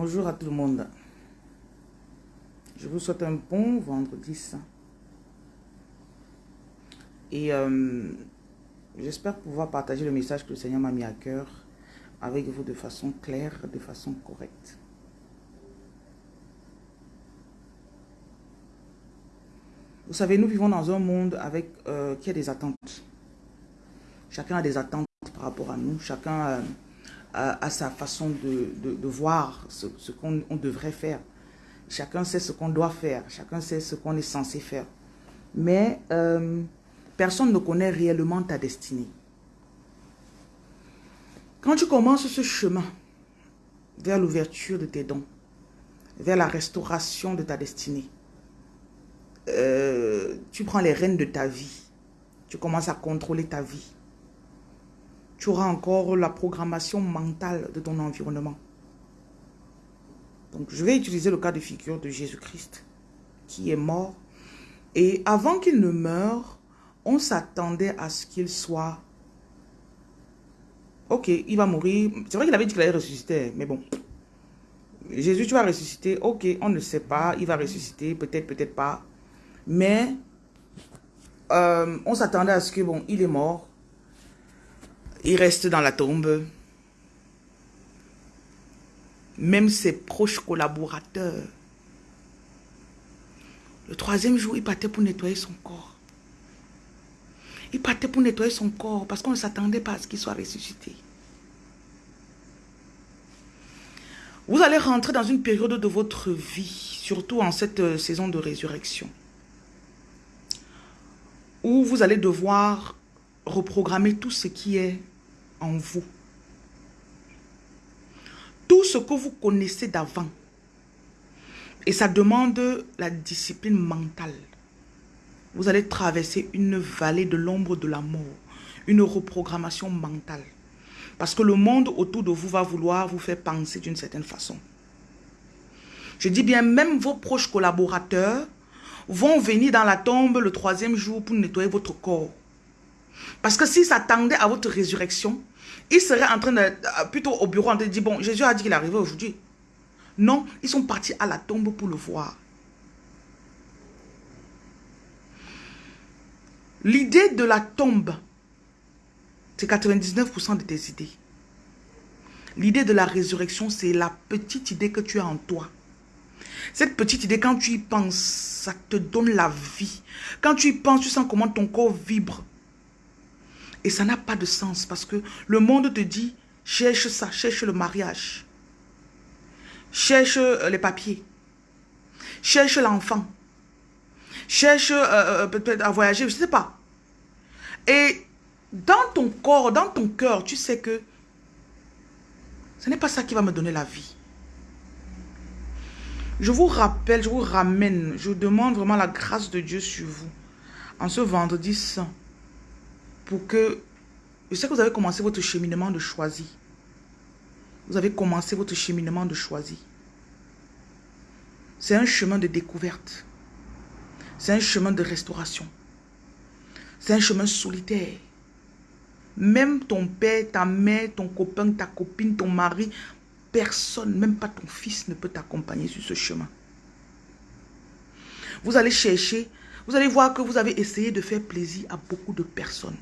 Bonjour à tout le monde. Je vous souhaite un bon vendredi saint. Et euh, j'espère pouvoir partager le message que le Seigneur m'a mis à cœur avec vous de façon claire, de façon correcte. Vous savez, nous vivons dans un monde avec, euh, qui a des attentes. Chacun a des attentes par rapport à nous. Chacun euh, a, sa façon de, voir ce, qu'on devrait faire. Chacun sait ce qu'on doit faire. Chacun sait ce qu'on est censé faire. Mais euh, personne ne connaît réellement ta destinée. Quand tu commences ce chemin vers l'ouverture de tes dons, vers la restauration de ta destinée, euh, tu prends les rênes de ta vie. Tu commences à contrôler ta vie. Tu auras encore la programmation mentale de ton environnement. Donc, je vais utiliser le cas de figure de Jésus-Christ, qui est mort. Et avant qu'il ne meure, on s'attendait à ce qu'il soit... Ok, il va mourir. C'est vrai qu'il avait dit qu'il allait ressusciter, mais bon. Jésus, tu vas ressusciter. Ok, on ne sait pas. Il va ressusciter, peut-être, peut-être pas. Mais euh, on s'attendait à ce que, bon, il est mort. Il reste dans la tombe. Même ses proches collaborateurs. Le troisième jour, il partait pour nettoyer son corps. Il partait pour nettoyer son corps parce qu'on ne s'attendait pas à ce qu'il soit ressuscité. Vous allez rentrer dans une période de votre vie, surtout en cette euh, saison de résurrection où vous allez devoir reprogrammer tout ce qui est en vous. Tout ce que vous connaissez d'avant. Et ça demande la discipline mentale. Vous allez traverser une vallée de l'ombre de la mort. Une reprogrammation mentale. Parce que le monde autour de vous va vouloir vous faire penser d'une certaine façon. Je dis bien, même vos proches collaborateurs vont venir dans la tombe le troisième jour pour nettoyer votre corps. Parce que s'ils s'attendaient à votre résurrection, ils seraient en train de, euh, plutôt au bureau, en train de dire, bon, Jésus a dit qu'il arrivait aujourd'hui. Non, ils sont partis à la tombe pour le voir. L'idée de la tombe, c'est 99% de tes idées. L'idée de la résurrection, c'est la petite idée que tu as en toi. Cette petite idée, quand tu y penses, ça te donne la vie. Quand tu y penses, tu sens comment ton corps vibre. Et ça n'a pas de sens parce que le monde te dit, cherche ça, cherche le mariage. Cherche euh, les papiers. Cherche l'enfant. Cherche euh, euh, peut-être à voyager, je ne sais pas. Et dans ton corps, dans ton cœur, tu sais que ce n'est pas ça qui va me donner la vie. Je vous rappelle, je vous ramène, je demande vraiment la grâce de Dieu sur vous en ce vendredi saint pour que, je sais que vous avez commencé votre cheminement de choisi. Vous avez commencé votre cheminement de choisi. C'est un chemin de découverte. C'est un chemin de restauration. C'est un chemin solitaire. Même ton père, ta mère, ton copain, ta copine, ton mari Personne, même pas ton fils, ne peut t'accompagner sur ce chemin. Vous allez chercher, vous allez voir que vous avez essayé de faire plaisir à beaucoup de personnes.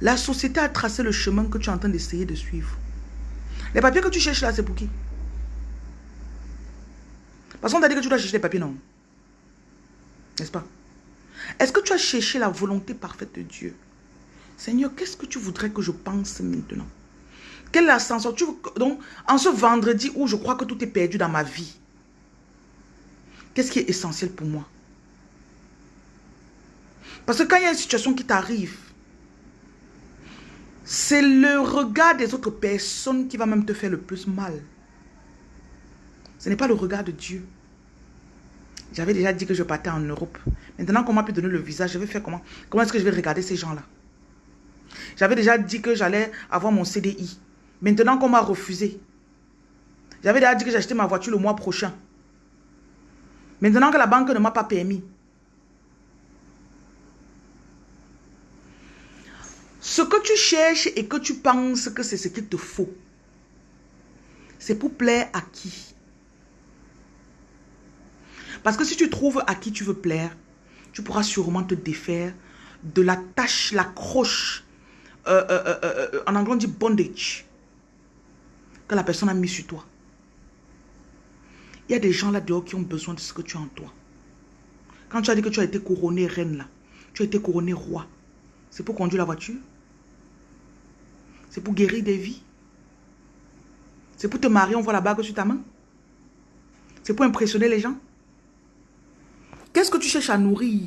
La société a tracé le chemin que tu es en train d'essayer de suivre. Les papiers que tu cherches là, c'est pour qui? Parce qu'on t'a dit que tu dois chercher les papiers, non? N'est-ce pas? Est-ce que tu as cherché la volonté parfaite de Dieu? Seigneur, qu'est-ce que tu voudrais que je pense maintenant? Quelle ascension? Tu, Donc, en ce vendredi où je crois que tout est perdu dans ma vie, qu'est-ce qui est essentiel pour moi? Parce que quand il y a une situation qui t'arrive, c'est le regard des autres personnes qui va même te faire le plus mal. Ce n'est pas le regard de Dieu. J'avais déjà dit que je partais en Europe. Maintenant qu'on m'a pu donner le visage, je vais faire comment? Comment est-ce que je vais regarder ces gens-là? J'avais déjà dit que j'allais avoir mon CDI. Maintenant qu'on m'a refusé. J'avais déjà dit que j'achetais ma voiture le mois prochain. Maintenant que la banque ne m'a pas permis. Ce que tu cherches et que tu penses que c'est ce qu'il te faut. C'est pour plaire à qui? Parce que si tu trouves à qui tu veux plaire, tu pourras sûrement te défaire de la tâche, la croche, euh, euh, euh, en anglais on dit bondage, que la personne a mis sur toi. Il y a des gens là dehors qui ont besoin de ce que tu as en toi. Quand tu as dit que tu as été couronné reine là, tu as été couronné roi, c'est pour conduire la voiture? C'est pour guérir des vies. C'est pour te marier, on voit la bague sur ta main. C'est pour impressionner les gens. Qu'est-ce que tu cherches à nourrir?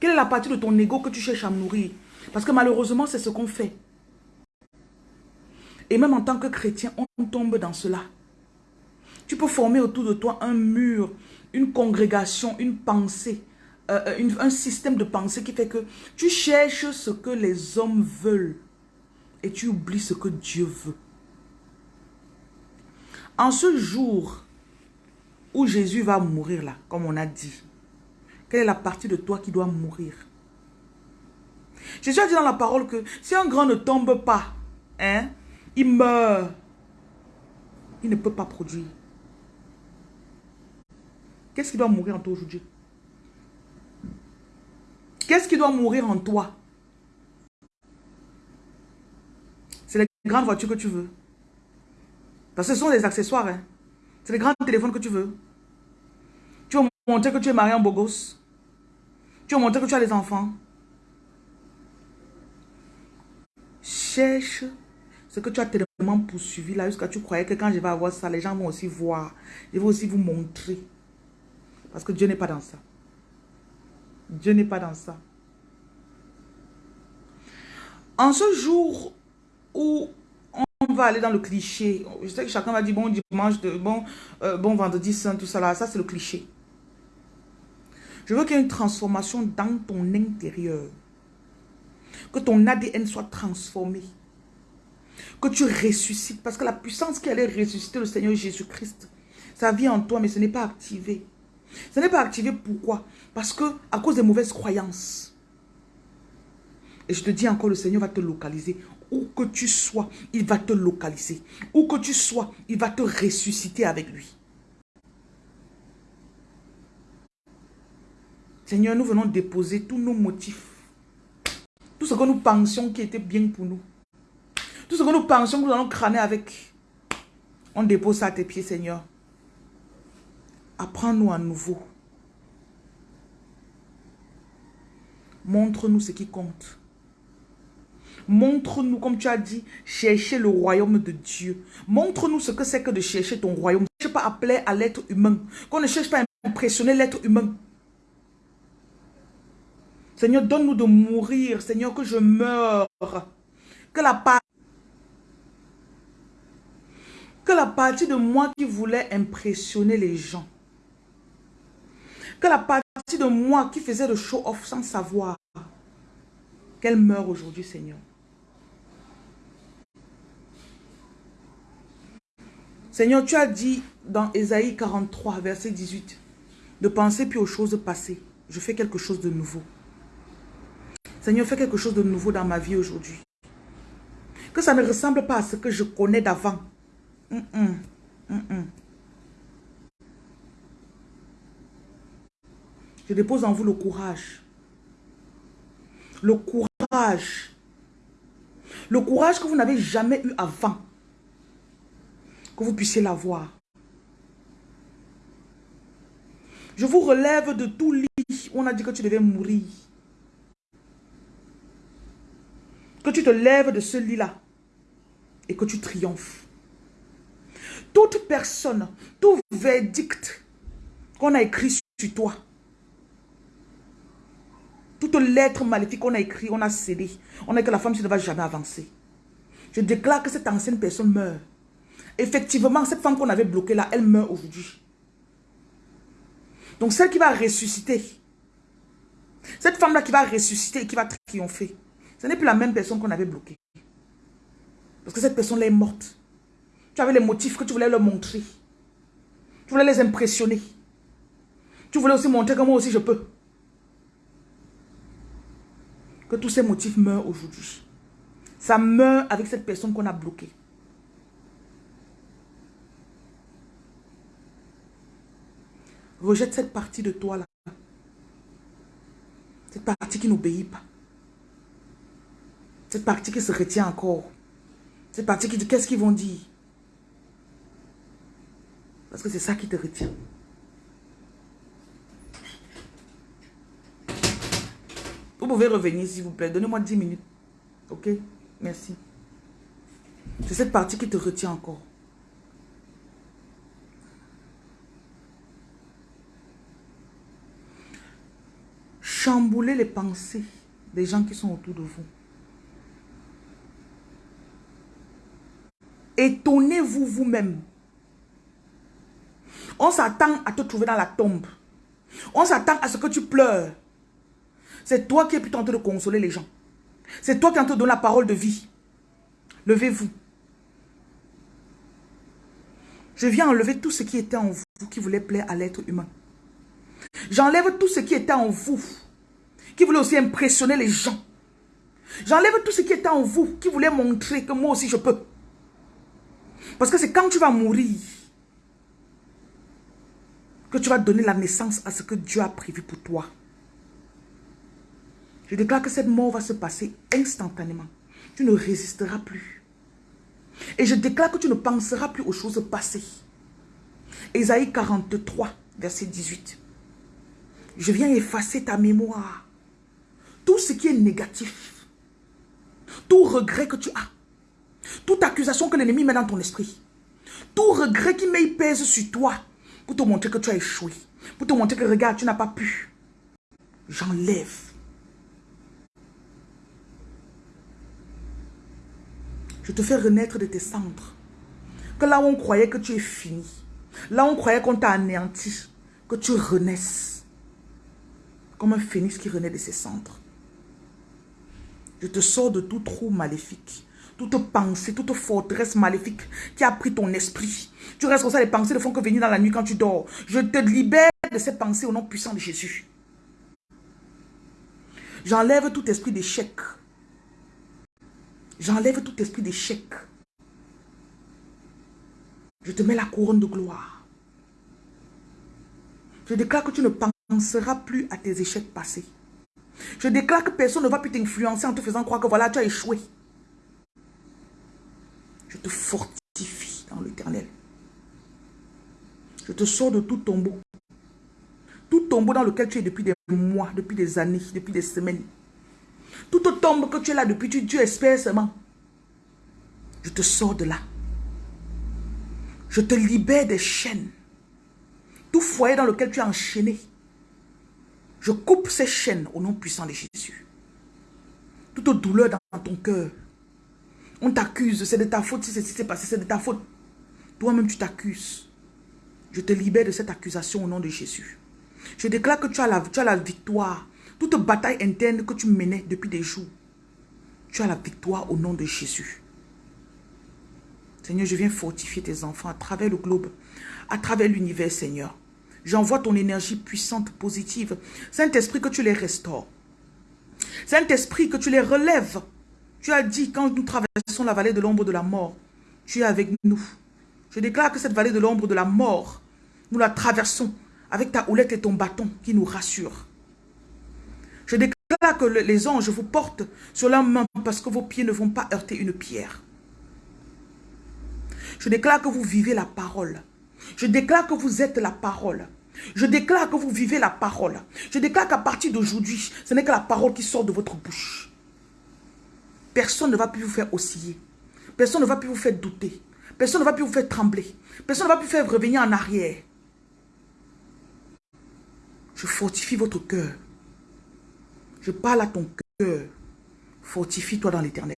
Quelle est la partie de ton ego que tu cherches à nourrir? Parce que malheureusement, c'est ce qu'on fait. Et même en tant que chrétien, on tombe dans cela. Tu peux former autour de toi un mur, une congrégation, une pensée, euh, euh, un système de pensée qui fait que tu cherches ce que les hommes veulent et tu oublies ce que Dieu veut. En ce jour où Jésus va mourir là, comme on a dit, quelle est la partie de toi qui doit mourir? Jésus a dit dans la parole que si un grand ne tombe pas, hein, il meurt. Il ne peut pas produire. Qu'est-ce qui doit mourir en toi aujourd'hui? Qu'est-ce qui doit mourir en toi C'est les grandes voitures que tu veux. Parce que ce sont des accessoires. Hein. C'est les grands téléphones que tu veux. Tu veux montrer que tu es marié en beau gosse. Tu veux montrer que tu as des enfants. Cherche ce que tu as tellement poursuivi là jusqu'à tu croyais que quand je vais avoir ça, les gens vont aussi voir. Je vais aussi vous montrer. Parce que Dieu n'est pas dans ça. Dieu n'est pas dans ça. En ce jour où on va aller dans le cliché, je sais que chacun va dire bon dimanche, de, bon, euh, bon vendredi saint, tout ça là, ça c'est le cliché. Je veux qu'il y ait une transformation dans ton intérieur. Que ton ADN soit transformé. Que tu ressuscites. Parce que la puissance qui allait ressusciter le Seigneur Jésus-Christ, ça vient en toi, mais ce n'est pas activé. Ce n'est pas activé pourquoi? Parce que à cause des mauvaises croyances. Et je te dis encore, le Seigneur va te localiser. Où que tu sois, il va te localiser. Où que tu sois, il va te ressusciter avec lui. Seigneur, nous venons déposer tous nos motifs. Tout ce que nous pensions qui était bien pour nous. Tout ce que nous pensions que nous allons crâner avec. On dépose ça à tes pieds, Seigneur. Apprends-nous à nouveau. Montre-nous ce qui compte. Montre-nous, comme tu as dit, chercher le royaume de Dieu. Montre-nous ce que c'est que de chercher ton royaume. Ne cherche pas à plaire à l'être humain. Qu'on ne cherche pas à impressionner l'être humain. Seigneur, donne-nous de mourir. Seigneur, que je meure. Que la partie de moi qui voulait impressionner les gens que la partie de moi qui faisait le show-off sans savoir qu'elle meurt aujourd'hui, Seigneur. Seigneur, tu as dit dans Ésaïe 43, verset 18, de penser plus aux choses passées. Je fais quelque chose de nouveau. Seigneur, fais quelque chose de nouveau dans ma vie aujourd'hui. Que ça ne ressemble pas à ce que je connais d'avant. Je dépose en vous le courage. Le courage. Le courage que vous n'avez jamais eu avant. Que vous puissiez l'avoir. Je vous relève de tout lit où on a dit que tu devais mourir. Que tu te lèves de ce lit-là et que tu triomphes. Toute personne, tout verdict qu'on a écrit sur toi, toute lettre maléfique qu'on a écrit, on a cédé. On a que la femme ne va jamais avancer. Je déclare que cette ancienne personne meurt. Effectivement, cette femme qu'on avait bloquée là, elle meurt aujourd'hui. Donc celle qui va ressusciter, cette femme-là qui va ressusciter et qui va triompher, ce n'est plus la même personne qu'on avait bloquée. Parce que cette personne-là est morte. Tu avais les motifs que tu voulais leur montrer. Tu voulais les impressionner. Tu voulais aussi montrer que moi aussi je peux. Que tous ces motifs meurent aujourd'hui. Ça meurt avec cette personne qu'on a bloquée. Rejette cette partie de toi là. Cette partie qui n'obéit pas. Cette partie qui se retient encore. Cette partie qui dit qu'est-ce qu'ils vont dire? Parce que c'est ça qui te retient. Vous pouvez revenir s'il vous plaît. Donnez-moi 10 minutes. Ok? Merci. C'est cette partie qui te retient encore. Chambouler les pensées des gens qui sont autour de vous. Étonnez-vous vous-même. On s'attend à te trouver dans la tombe. On s'attend à ce que tu pleures. C'est toi qui es plutôt en train de consoler les gens. C'est toi qui es en train de donner la parole de vie. Levez-vous. Je viens enlever tout ce qui était en vous qui voulait plaire à l'être humain. J'enlève tout ce qui était en vous qui voulait aussi impressionner les gens. J'enlève tout ce qui était en vous qui voulait montrer que moi aussi je peux. Parce que c'est quand tu vas mourir que tu vas donner la naissance à ce que Dieu a prévu pour toi. Je déclare que cette mort va se passer instantanément. Tu ne résisteras plus. Et je déclare que tu ne penseras plus aux choses passées. Ésaïe 43, verset 18. Je viens effacer ta mémoire. Tout ce qui est négatif. Tout regret que tu as. Toute accusation que l'ennemi met dans ton esprit. Tout regret qui met pèse sur toi. Pour te montrer que tu as échoué. Pour te montrer que regarde, tu n'as pas pu. J'enlève Je te fais renaître de tes cendres. Que là où on croyait que tu es fini, là où on croyait qu'on t'a anéanti, que tu renaisses. Comme un phénix qui renaît de ses cendres. Je te sors de tout trou maléfique. Toute pensée, toute forteresse maléfique qui a pris ton esprit. Tu restes comme ça, les pensées ne font que venir dans la nuit quand tu dors. Je te libère de ces pensées au nom puissant de Jésus. J'enlève tout esprit d'échec, J'enlève tout esprit d'échec. Je te mets la couronne de gloire. Je déclare que tu ne penseras plus à tes échecs passés. Je déclare que personne ne va plus t'influencer en te faisant croire que voilà, tu as échoué. Je te fortifie dans l'éternel. Je te sors de tout tombeau. Tout tombeau dans lequel tu es depuis des mois, depuis des années, depuis des semaines. Toute tombe que tu es là depuis, tu, tu espères seulement. Je te sors de là. Je te libère des chaînes. Tout foyer dans lequel tu es enchaîné. Je coupe ces chaînes au nom puissant de Jésus. Toute douleur dans ton cœur. On t'accuse, c'est de ta faute si c'est passé, c'est de ta faute. Toi-même, tu t'accuses. Je te libère de cette accusation au nom de Jésus. Je déclare que tu as la, tu as la victoire toute bataille interne que tu menais depuis des jours, tu as la victoire au nom de Jésus. Seigneur, je viens fortifier tes enfants à travers le globe, à travers l'univers, Seigneur. J'envoie ton énergie puissante, positive. Saint-Esprit, que tu les restaures. Saint-Esprit, que tu les relèves. Tu as dit, quand nous traversons la vallée de l'ombre de la mort, tu es avec nous. Je déclare que cette vallée de l'ombre de la mort, nous la traversons avec ta houlette et ton bâton qui nous rassurent. Je déclare que les anges vous portent sur leurs mains parce que vos pieds ne vont pas heurter une pierre. Je déclare que vous vivez la parole. Je déclare que vous êtes la parole. Je déclare que vous vivez la parole. Je déclare qu'à partir d'aujourd'hui, ce n'est que la parole qui sort de votre bouche. Personne ne va plus vous faire osciller. Personne ne va plus vous faire douter. Personne ne va plus vous faire trembler. Personne ne va plus faire revenir en arrière. Je fortifie votre cœur. Je parle à ton cœur. Fortifie-toi dans l'éternel.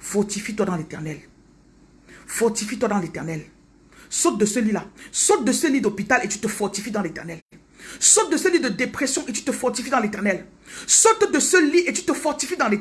Fortifie-toi dans l'éternel. Fortifie-toi dans l'éternel. Saute de ce lit-là. Saute de ce lit d'hôpital et tu te fortifies dans l'éternel. Saute de ce lit de dépression et tu te fortifies dans l'éternel. Saute de ce lit et tu te fortifies dans l'éternel.